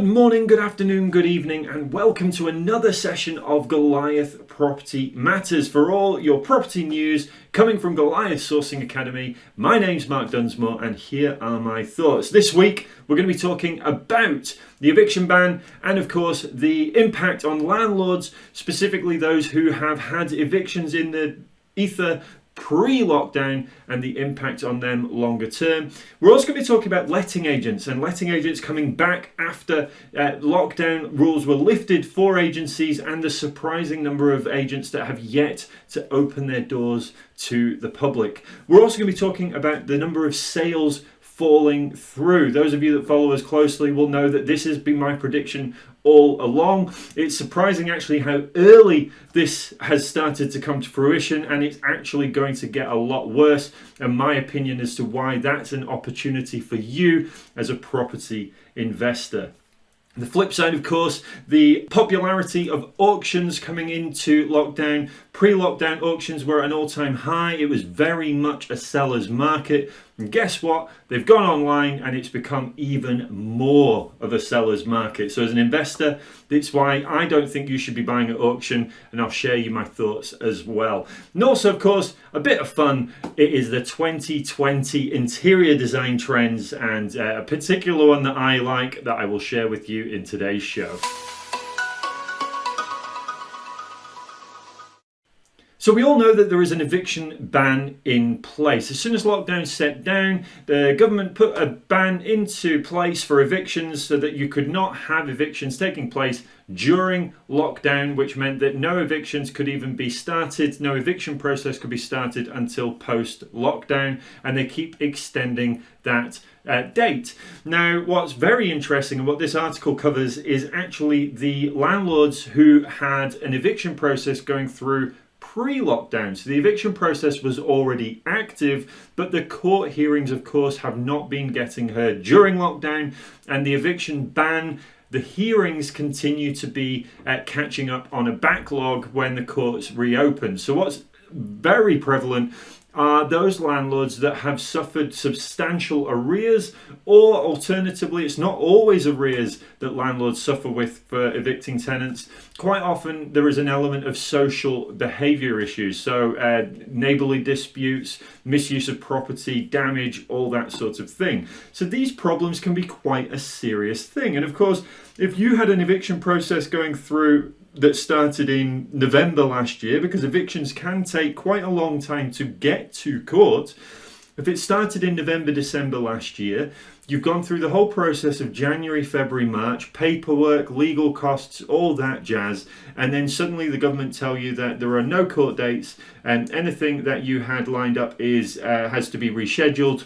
Good morning, good afternoon, good evening, and welcome to another session of Goliath Property Matters for all your property news coming from Goliath Sourcing Academy. My name's Mark Dunsmore, and here are my thoughts. This week, we're going to be talking about the eviction ban and, of course, the impact on landlords, specifically those who have had evictions in the ether pre-lockdown and the impact on them longer term. We're also going to be talking about letting agents and letting agents coming back after uh, lockdown rules were lifted for agencies and the surprising number of agents that have yet to open their doors to the public. We're also going to be talking about the number of sales falling through. Those of you that follow us closely will know that this has been my prediction all along. It's surprising actually how early this has started to come to fruition and it's actually going to get a lot worse and my opinion as to why that's an opportunity for you as a property investor. The flip side, of course, the popularity of auctions coming into lockdown. Pre-lockdown auctions were at an all-time high. It was very much a seller's market. And guess what? They've gone online and it's become even more of a seller's market. So as an investor, that's why I don't think you should be buying at auction and I'll share you my thoughts as well. And also, of course, a bit of fun. It is the 2020 interior design trends and uh, a particular one that I like that I will share with you in today's show. So we all know that there is an eviction ban in place. As soon as lockdown set down, the government put a ban into place for evictions so that you could not have evictions taking place during lockdown, which meant that no evictions could even be started, no eviction process could be started until post lockdown, and they keep extending that uh, date. Now, what's very interesting and what this article covers is actually the landlords who had an eviction process going through pre-lockdown. So the eviction process was already active, but the court hearings, of course, have not been getting heard during lockdown and the eviction ban the hearings continue to be uh, catching up on a backlog when the courts reopen. So what's very prevalent are those landlords that have suffered substantial arrears or alternatively it's not always arrears that landlords suffer with for evicting tenants. Quite often there is an element of social behavior issues so uh, neighborly disputes misuse of property damage all that sort of thing. So these problems can be quite a serious thing. And of course if you had an eviction process going through that started in November last year because evictions can take quite a long time to get to court. If it started in November, December last year, you've gone through the whole process of January, February, March, paperwork, legal costs, all that jazz, and then suddenly the government tell you that there are no court dates and anything that you had lined up is uh, has to be rescheduled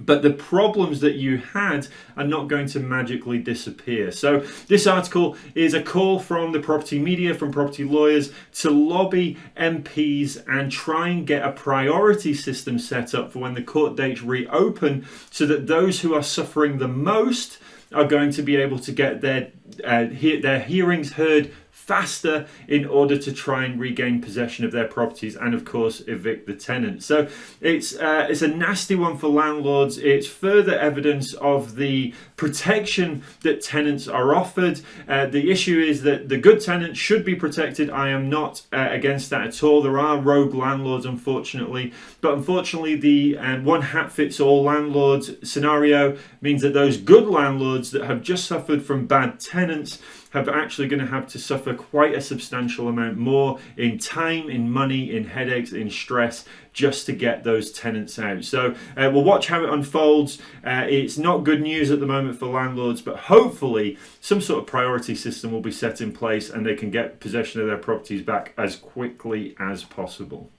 but the problems that you had are not going to magically disappear. So this article is a call from the property media, from property lawyers to lobby MPs and try and get a priority system set up for when the court dates reopen so that those who are suffering the most are going to be able to get their uh, he their hearings heard faster in order to try and regain possession of their properties and of course evict the tenant. So it's uh, it's a nasty one for landlords. It's further evidence of the protection that tenants are offered. Uh, the issue is that the good tenants should be protected. I am not uh, against that at all. There are rogue landlords unfortunately, but unfortunately the um, one hat fits all landlords scenario means that those good landlords that have just suffered from bad tenants have actually going to have to suffer quite a substantial amount more in time, in money, in headaches, in stress just to get those tenants out. So uh, we'll watch how it unfolds. Uh, it's not good news at the moment for landlords, but hopefully some sort of priority system will be set in place and they can get possession of their properties back as quickly as possible.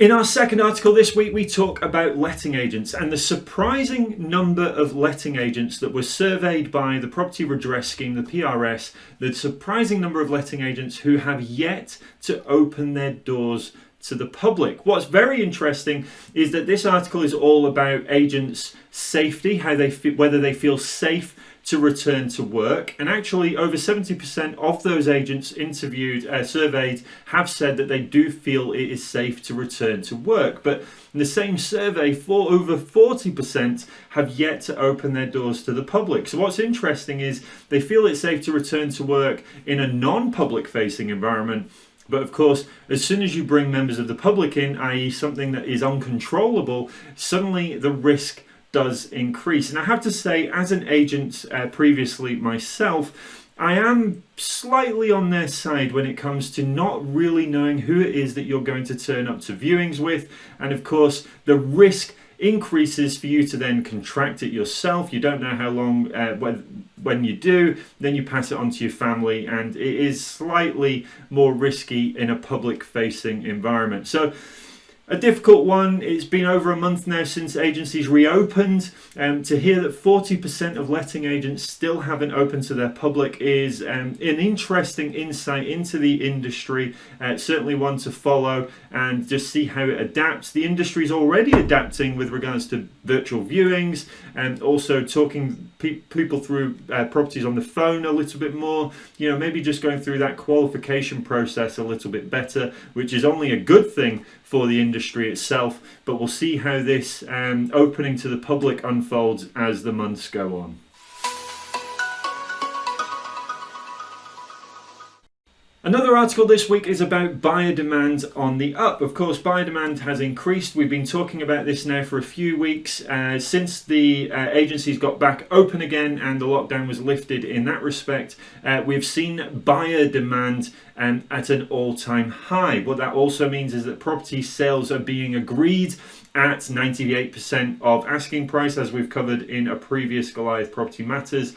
In our second article this week, we talk about letting agents and the surprising number of letting agents that were surveyed by the Property Redress Scheme, the PRS, the surprising number of letting agents who have yet to open their doors to the public. What's very interesting is that this article is all about agents' safety, how they whether they feel safe to return to work. And actually, over 70% of those agents interviewed, uh, surveyed, have said that they do feel it is safe to return to work. But in the same survey, for over 40% have yet to open their doors to the public. So what's interesting is they feel it's safe to return to work in a non-public facing environment but of course, as soon as you bring members of the public in, i.e., something that is uncontrollable, suddenly the risk does increase. And I have to say, as an agent uh, previously myself, I am slightly on their side when it comes to not really knowing who it is that you're going to turn up to viewings with. And of course, the risk increases for you to then contract it yourself. You don't know how long, uh, when, when you do, then you pass it on to your family, and it is slightly more risky in a public facing environment. So, a difficult one. It's been over a month now since agencies reopened. Um, to hear that 40% of letting agents still haven't opened to their public is um, an interesting insight into the industry. Uh, certainly one to follow and just see how it adapts. The industry is already adapting with regards to virtual viewings and also talking pe people through uh, properties on the phone a little bit more. You know, maybe just going through that qualification process a little bit better, which is only a good thing for the industry itself. But we'll see how this um, opening to the public unfolds as the months go on. Another article this week is about buyer demand on the up. Of course, buyer demand has increased. We've been talking about this now for a few weeks uh, since the uh, agencies got back open again and the lockdown was lifted in that respect. Uh, we've seen buyer demand um, at an all-time high. What that also means is that property sales are being agreed at 98% of asking price as we've covered in a previous Goliath Property Matters.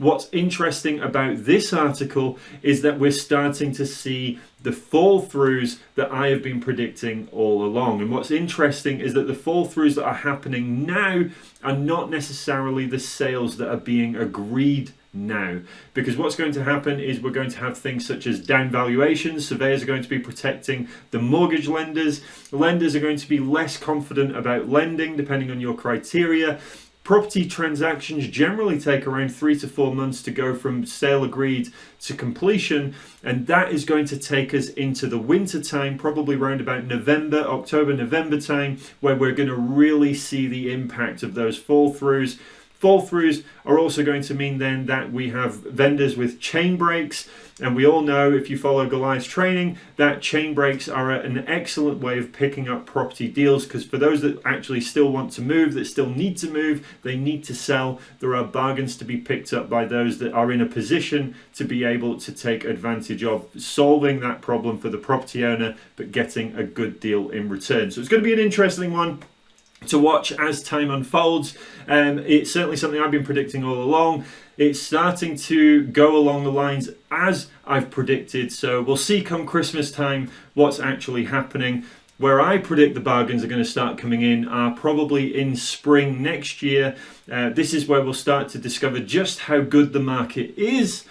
What's interesting about this article is that we're starting to see the fall throughs that I have been predicting all along. And what's interesting is that the fall throughs that are happening now are not necessarily the sales that are being agreed now. Because what's going to happen is we're going to have things such as down valuations. Surveyors are going to be protecting the mortgage lenders. Lenders are going to be less confident about lending depending on your criteria Property transactions generally take around three to four months to go from sale agreed to completion and that is going to take us into the winter time probably around about November October November time where we're going to really see the impact of those fall throughs fall throughs are also going to mean then that we have vendors with chain breaks. And we all know if you follow Goliath's training that chain breaks are an excellent way of picking up property deals because for those that actually still want to move, that still need to move, they need to sell, there are bargains to be picked up by those that are in a position to be able to take advantage of solving that problem for the property owner but getting a good deal in return. So it's going to be an interesting one to watch as time unfolds. Um, it's certainly something I've been predicting all along. It's starting to go along the lines as I've predicted. So we'll see come Christmas time what's actually happening. Where I predict the bargains are going to start coming in are probably in spring next year. Uh, this is where we'll start to discover just how good the market is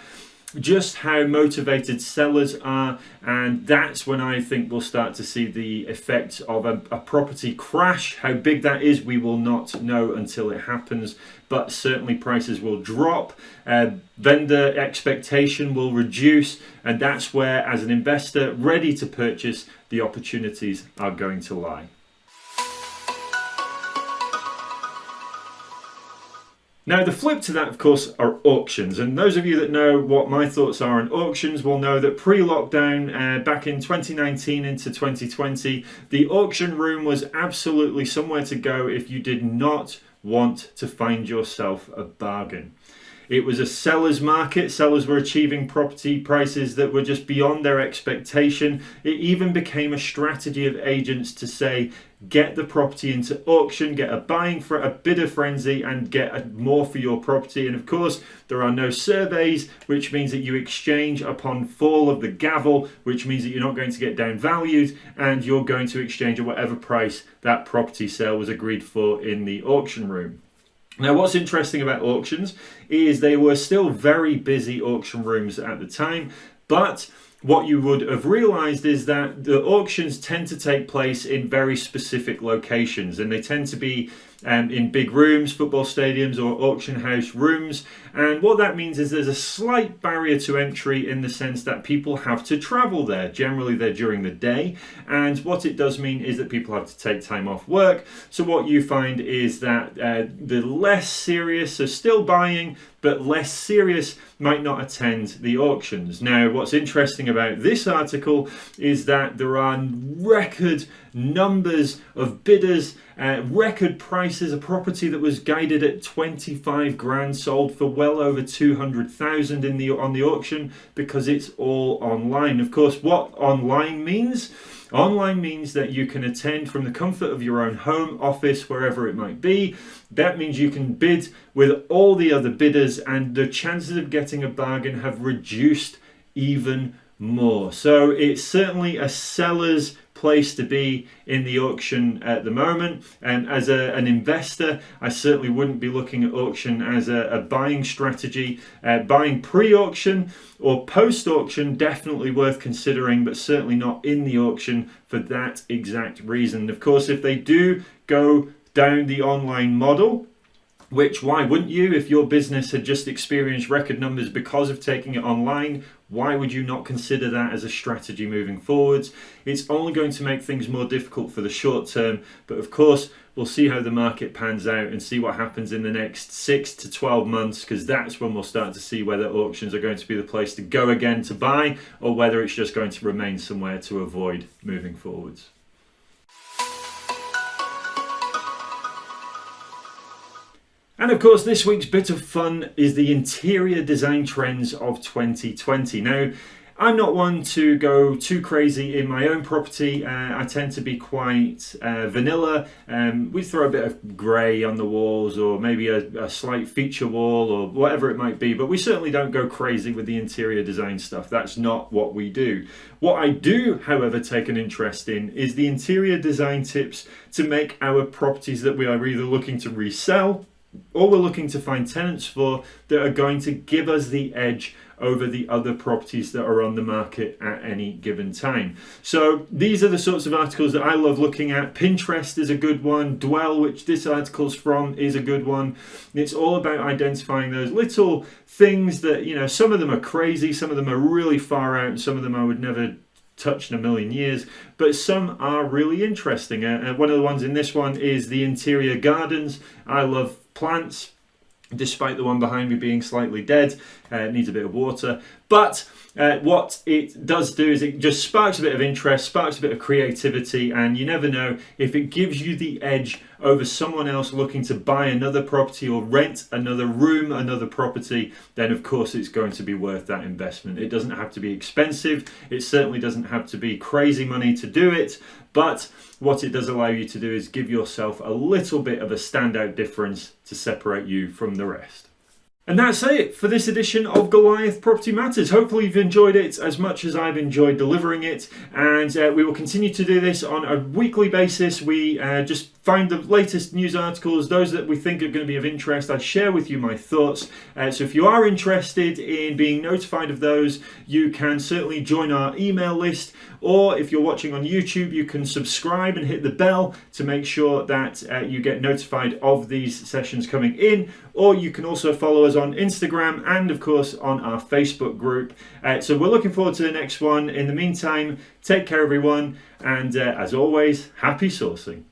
just how motivated sellers are and that's when I think we'll start to see the effect of a, a, property crash. How big that is we will not know until it happens but certainly prices will drop. Uh, vendor expectation will reduce and that's where as an investor ready to purchase the opportunities are going to lie Now the flip to that of course are auctions and those of you that know what my thoughts are on auctions will know that pre-lockdown uh, back in 2019 into 2020 the auction room was absolutely somewhere to go if you did not want to find yourself a bargain. It was a seller's market. Sellers were achieving property prices that were just beyond their expectation. It even became a strategy of agents to say, get the property into auction, get a buying for a bidder frenzy and get more for your property. And of course, there are no surveys, which means that you exchange upon fall of the gavel, which means that you're not going to get downvalued and you're going to exchange at whatever price that property sale was agreed for in the auction room. Now what's interesting about auctions is they were still very busy auction rooms at the time, but what you would have realized is that the auctions tend to take place in very specific locations and they tend to be um, in big rooms, football stadiums, or auction house rooms. And what that means is there's a slight barrier to entry in the sense that people have to travel there. Generally, they're during the day. And what it does mean is that people have to take time off work. So, what you find is that uh, the less serious are still buying, but less serious might not attend the auctions. Now, what's interesting about this article is that there are record numbers of bidders, uh, record prices. A property that was guided at 25 grand sold for well over 200,000 in the on the auction because it's all online. Of course, what online means Online means that you can attend from the comfort of your own home, office, wherever it might be. That means you can bid with all the other bidders, and the chances of getting a bargain have reduced even more. So it's certainly a seller's place to be in the auction at the moment. And as a, an investor, I certainly wouldn't be looking at auction as a, a buying strategy. Uh, buying pre-auction or post-auction definitely worth considering, but certainly not in the auction for that exact reason. Of course, if they do go down the online model, which why wouldn't you? If your business had just experienced record numbers because of taking it online why would you not consider that as a strategy moving forwards? It's only going to make things more difficult for the short term but of course we'll see how the market pans out and see what happens in the next 6 to 12 months because that's when we'll start to see whether auctions are going to be the place to go again to buy or whether it's just going to remain somewhere to avoid moving forwards And of course, this week's bit of fun is the interior design trends of 2020. Now, I'm not one to go too crazy in my own property. Uh, I tend to be quite uh, vanilla. Um, we throw a bit of grey on the walls or maybe a, a, slight feature wall or whatever it might be, but we certainly don't go crazy with the interior design stuff. That's not what we do. What I do, however, take an interest in is the interior design tips to make our properties that we are either looking to resell or we're looking to find tenants for that are going to give us the edge over the other properties that are on the market at any given time. So these are the sorts of articles that I love looking at. Pinterest is a good one. Dwell, which this article's from, is a good one. It's all about identifying those little things that, you know, some of them are crazy, some of them are really far out, some of them I would never touch in a million years, but some are really interesting. Uh, one of the ones in this one is the interior gardens. I love plants despite the one behind me being slightly dead uh, needs a bit of water. But uh, what it does do is it just sparks a bit of interest sparks a bit of creativity and you never know if it gives you the edge over someone else looking to buy another property or rent another room another property then of course it's going to be worth that investment. It doesn't have to be expensive. It certainly doesn't have to be crazy money to do it but what it does allow you to do is give yourself a little bit of a standout difference to separate you from the rest. And that's it for this edition of Goliath Property Matters. Hopefully you've enjoyed it as much as I've enjoyed delivering it. And uh, we will continue to do this on a weekly basis. We uh, just find the latest news articles, those that we think are going to be of interest. I share with you my thoughts. Uh, so if you are interested in being notified of those, you can certainly join our email list. Or if you're watching on YouTube, you can subscribe and hit the bell to make sure that uh, you get notified of these sessions coming in. Or you can also follow us on Instagram and, of course, on our Facebook group. Uh, so we're looking forward to the next one. In the meantime, take care, everyone. And uh, as always, happy sourcing.